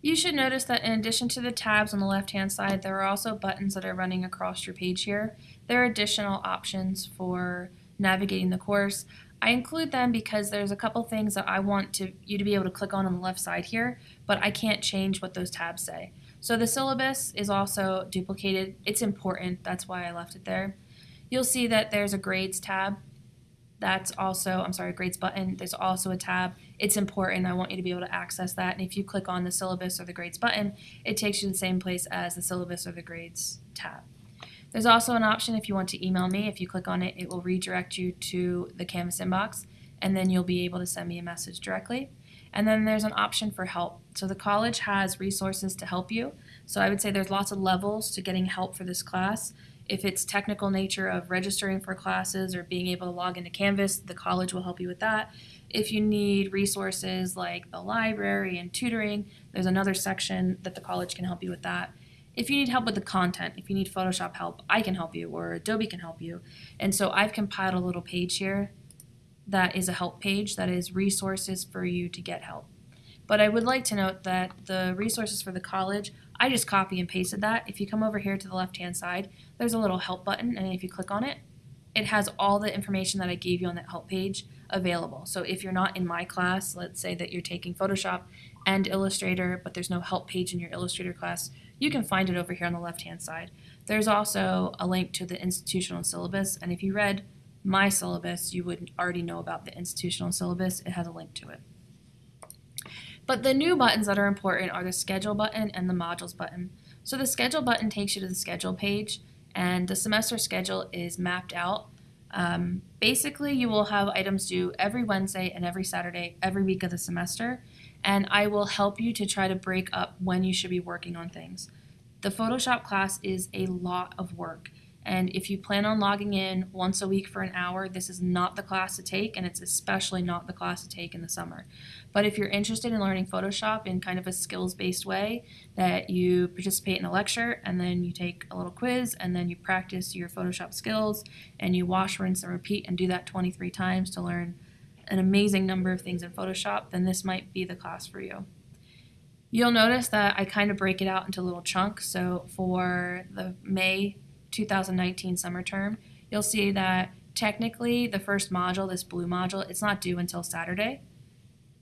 You should notice that in addition to the tabs on the left-hand side, there are also buttons that are running across your page here. There are additional options for navigating the course. I include them because there's a couple things that I want to, you to be able to click on on the left side here, but I can't change what those tabs say. So the syllabus is also duplicated. It's important, that's why I left it there. You'll see that there's a grades tab. That's also, I'm sorry, grades button. There's also a tab. It's important. I want you to be able to access that. And if you click on the syllabus or the grades button, it takes you to the same place as the syllabus or the grades tab. There's also an option if you want to email me. If you click on it, it will redirect you to the Canvas inbox, and then you'll be able to send me a message directly. And then there's an option for help. So the college has resources to help you. So I would say there's lots of levels to getting help for this class. If it's technical nature of registering for classes or being able to log into Canvas, the college will help you with that. If you need resources like the library and tutoring, there's another section that the college can help you with that. If you need help with the content, if you need Photoshop help, I can help you or Adobe can help you. And so I've compiled a little page here that is a help page that is resources for you to get help. But I would like to note that the resources for the college, I just copy and pasted that. If you come over here to the left hand side, there's a little help button and if you click on it, it has all the information that I gave you on that help page available. So if you're not in my class, let's say that you're taking Photoshop and Illustrator, but there's no help page in your Illustrator class, you can find it over here on the left hand side. There's also a link to the institutional syllabus, and if you read my syllabus, you would already know about the institutional syllabus. It has a link to it. But the new buttons that are important are the schedule button and the modules button. So the schedule button takes you to the schedule page and the semester schedule is mapped out. Um, basically, you will have items due every Wednesday and every Saturday, every week of the semester, and I will help you to try to break up when you should be working on things. The Photoshop class is a lot of work. And if you plan on logging in once a week for an hour, this is not the class to take, and it's especially not the class to take in the summer. But if you're interested in learning Photoshop in kind of a skills-based way, that you participate in a lecture, and then you take a little quiz, and then you practice your Photoshop skills, and you wash, rinse, and repeat, and do that 23 times to learn an amazing number of things in Photoshop, then this might be the class for you. You'll notice that I kind of break it out into little chunks. So for the May 2019 summer term, you'll see that technically the first module, this blue module, it's not due until Saturday.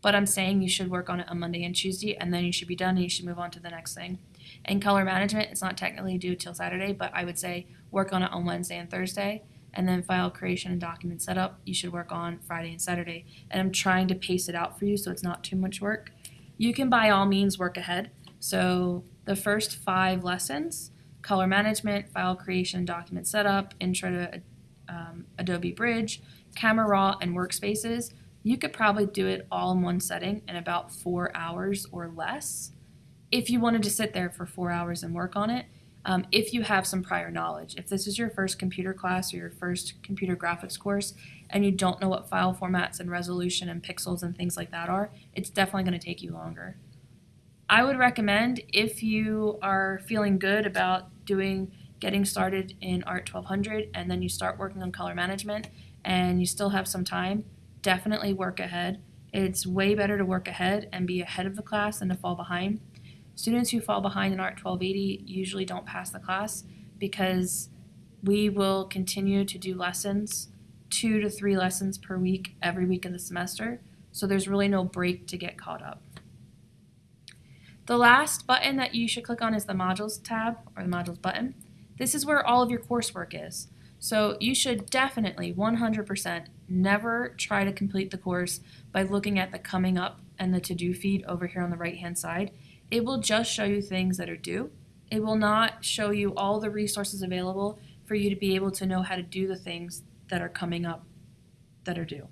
But I'm saying you should work on it on Monday and Tuesday, and then you should be done and you should move on to the next thing. In color management, it's not technically due till Saturday, but I would say work on it on Wednesday and Thursday. And then file creation and document setup, you should work on Friday and Saturday. And I'm trying to pace it out for you so it's not too much work. You can by all means work ahead. So the first five lessons, color management, file creation, document setup, intro to um, Adobe Bridge, Camera Raw, and Workspaces, you could probably do it all in one setting in about four hours or less if you wanted to sit there for four hours and work on it. Um, if you have some prior knowledge. If this is your first computer class or your first computer graphics course and you don't know what file formats and resolution and pixels and things like that are, it's definitely going to take you longer. I would recommend if you are feeling good about doing getting started in Art 1200 and then you start working on color management and you still have some time, definitely work ahead. It's way better to work ahead and be ahead of the class than to fall behind. Students who fall behind in Art 1280 usually don't pass the class because we will continue to do lessons, two to three lessons per week every week of the semester, so there's really no break to get caught up. The last button that you should click on is the Modules tab, or the Modules button. This is where all of your coursework is. So you should definitely, 100%, never try to complete the course by looking at the coming up and the to-do feed over here on the right-hand side. It will just show you things that are due. It will not show you all the resources available for you to be able to know how to do the things that are coming up that are due.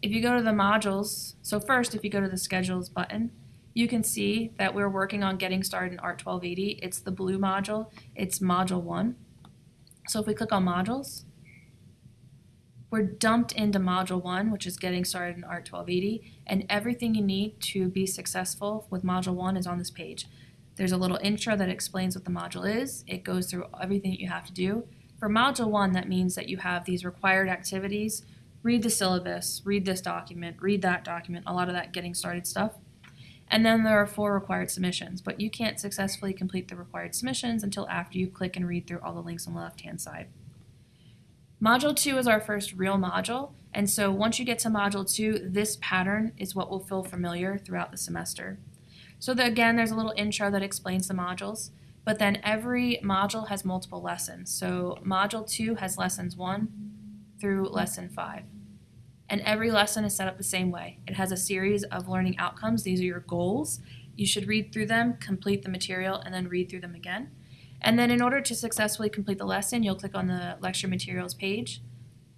If you go to the modules, so first if you go to the schedules button, you can see that we're working on getting started in Art 1280. It's the blue module. It's module one. So if we click on modules, we're dumped into module one, which is getting started in Art 1280, and everything you need to be successful with module one is on this page. There's a little intro that explains what the module is. It goes through everything that you have to do. For module one, that means that you have these required activities. Read the syllabus, read this document, read that document, a lot of that getting started stuff. And then there are four required submissions, but you can't successfully complete the required submissions until after you click and read through all the links on the left-hand side. Module 2 is our first real module, and so once you get to Module 2, this pattern is what will feel familiar throughout the semester. So the, again, there's a little intro that explains the modules, but then every module has multiple lessons. So Module 2 has lessons 1 through lesson 5. And every lesson is set up the same way. It has a series of learning outcomes. These are your goals. You should read through them, complete the material, and then read through them again. And then in order to successfully complete the lesson, you'll click on the lecture materials page.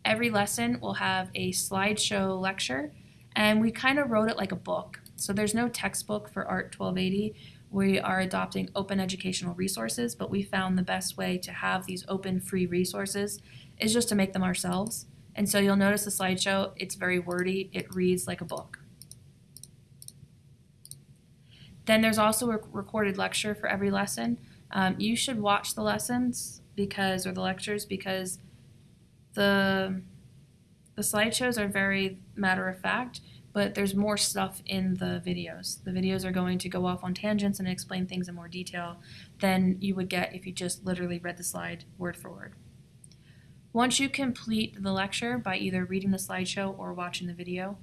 Every lesson will have a slideshow lecture, and we kind of wrote it like a book. So there's no textbook for ART 1280. We are adopting open educational resources, but we found the best way to have these open free resources is just to make them ourselves. And so you'll notice the slideshow, it's very wordy, it reads like a book. Then there's also a recorded lecture for every lesson. Um, you should watch the lessons because, or the lectures, because the the slideshows are very matter of fact, but there's more stuff in the videos. The videos are going to go off on tangents and explain things in more detail than you would get if you just literally read the slide word for word. Once you complete the lecture by either reading the slideshow or watching the video,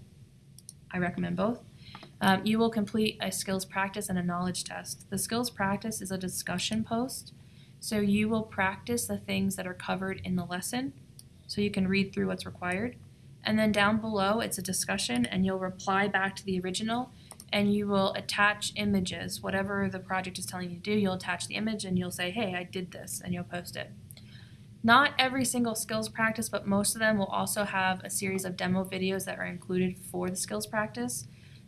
I recommend both, um, you will complete a skills practice and a knowledge test. The skills practice is a discussion post, so you will practice the things that are covered in the lesson so you can read through what's required. And then down below, it's a discussion, and you'll reply back to the original, and you will attach images. Whatever the project is telling you to do, you'll attach the image, and you'll say, hey, I did this, and you'll post it. Not every single skills practice, but most of them will also have a series of demo videos that are included for the skills practice.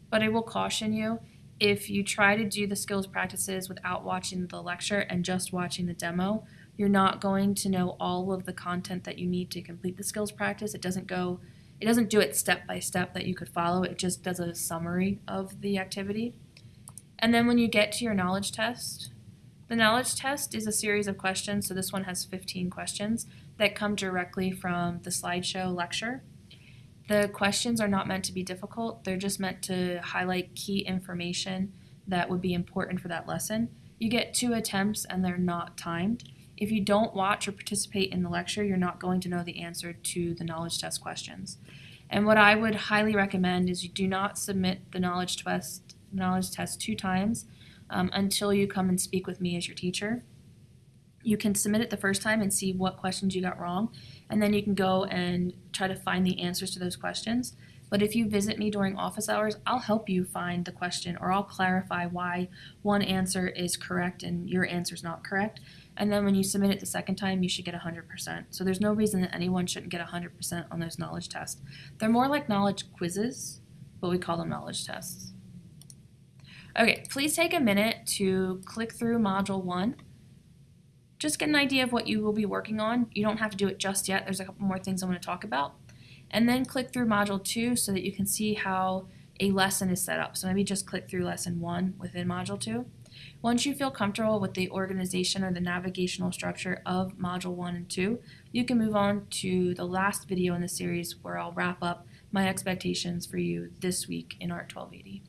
But I will caution you, if you try to do the skills practices without watching the lecture and just watching the demo, you're not going to know all of the content that you need to complete the skills practice. It doesn't go, it doesn't do it step by step that you could follow. It just does a summary of the activity. And then when you get to your knowledge test, the knowledge test is a series of questions, so this one has 15 questions that come directly from the slideshow lecture. The questions are not meant to be difficult, they're just meant to highlight key information that would be important for that lesson. You get two attempts and they're not timed. If you don't watch or participate in the lecture, you're not going to know the answer to the knowledge test questions. And what I would highly recommend is you do not submit the knowledge test, knowledge test two times um, until you come and speak with me as your teacher. You can submit it the first time and see what questions you got wrong, and then you can go and try to find the answers to those questions. But if you visit me during office hours, I'll help you find the question or I'll clarify why one answer is correct and your answer is not correct. And then when you submit it the second time, you should get 100%. So there's no reason that anyone shouldn't get 100% on those knowledge tests. They're more like knowledge quizzes, but we call them knowledge tests. Okay, please take a minute to click through Module 1. Just get an idea of what you will be working on. You don't have to do it just yet. There's a couple more things I want to talk about. And then click through Module 2 so that you can see how a lesson is set up. So maybe just click through Lesson 1 within Module 2. Once you feel comfortable with the organization or the navigational structure of Module 1 and 2, you can move on to the last video in the series where I'll wrap up my expectations for you this week in ART 1280.